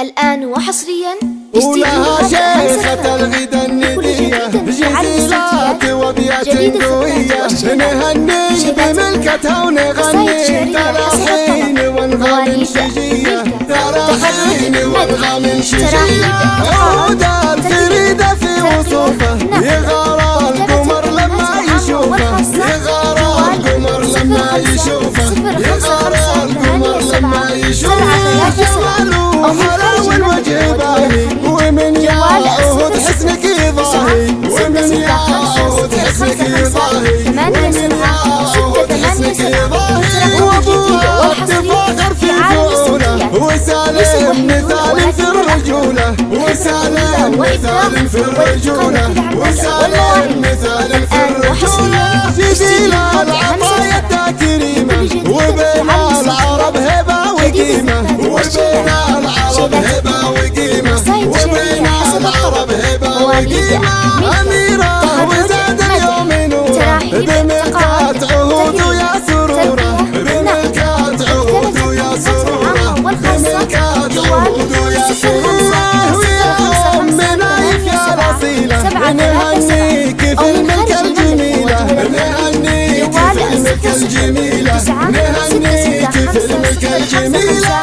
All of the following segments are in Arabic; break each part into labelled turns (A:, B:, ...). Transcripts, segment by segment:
A: الآن وحصريا
B: ولها شيخة الغدا الندية جزيلات وابيات قوية نهني بملكتها ونغني تراحين وانغام شجية. تراحين وانغام شجية. عود الفريدة في وصوفة. يغار القمر لما يشوفه. يغار القمر لما يشوفه. يغار القمر لما يشوفه. حلاوة الوجه حسنك يضاهي ومن يعود حسنك يضاهي ومن يعود حسنك يضاهي وابوها تفاخر في فعوله وسالم مثال في الرجولة وسالم مثال في الرجولة وسالم مثال في الرجولة جزيل العطايا كريمة وبين العرب هبة وقيمة وبين وقيمة أميرة وزاد اليوم نورة. بملكات عهود ويا سرورة. بملكات عهود ويا سرورة. بملكات عهود ويا سرورة. ويا أمنا يا الأصيلة نهنيك في الملكة الجميلة. نهنيك في الملكة الجميلة. نهنيك في الملكة الجميلة.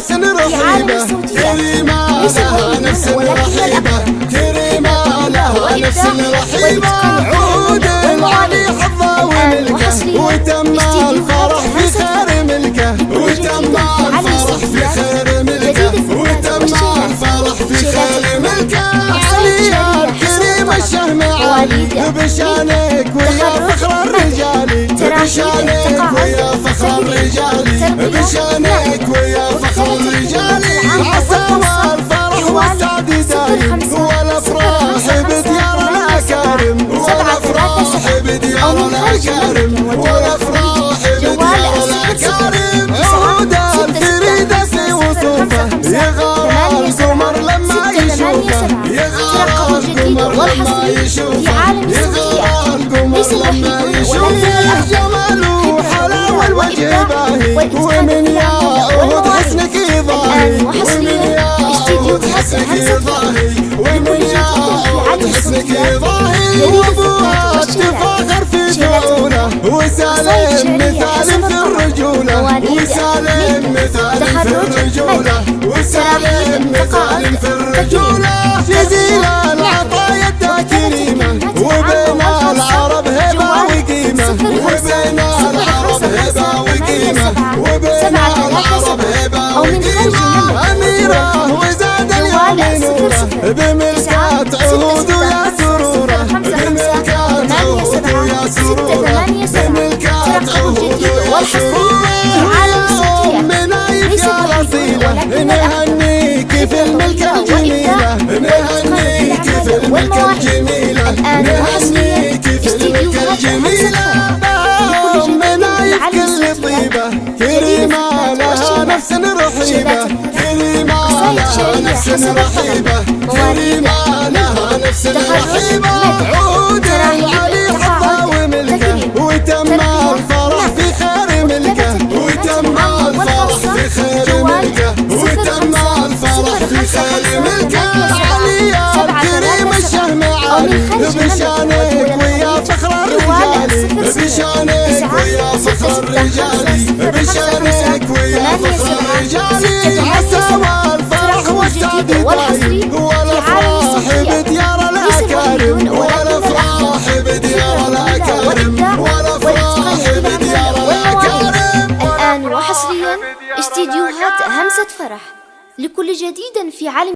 B: نفس رحيبة كريمة لها نفس رحيبة كريمة لها نفس رحيبة عود العلي حظه وملكه وتم الفرح في خير ملكه وتم الفرح في خير ملكه وتم الفرح في خير ملكه. علي الكريم الشهم عالي بشانك ويا فخر الرجال بشانك ويا فخر الرجال بشانك يشوفه يغار القمر لما يشوفه جماله حلاوه الوجه باهي ومن يعود حسنك يضاهي ومن يعود حسنك يضاهي ومن يعود حسنك يضاهي وابوها تفاخر في شعونه وسالم مثال في الرجوله وسالم مثال في الرجوله وسالم مثال في الرجوله وقيمه وبين العرب هبه وقيمه اميره وزاد اليوم نوره بملكات عهود ويا سروره بملكات عهود ويا سروره بملكات عهود ويا سروره منايف يا الاصيله نهنيك في الملكه الجميله نهنيك في الملكه الجميله نهنيك في الملكه الجميله نفس رحيبه كريمه لها نفس رحيبه كريمه لها نفس رحيبه عود العلي حظه وملكه وتم الفرح في خير ملكه وتم الفرح في خير ملكه وتم الفرح في خير ملكه. علي الكريم الشهم عالي بشانك ويا فخر الرجال بشانك ويا فخر الرجال بشانك
A: فرح لكل جديد في عالم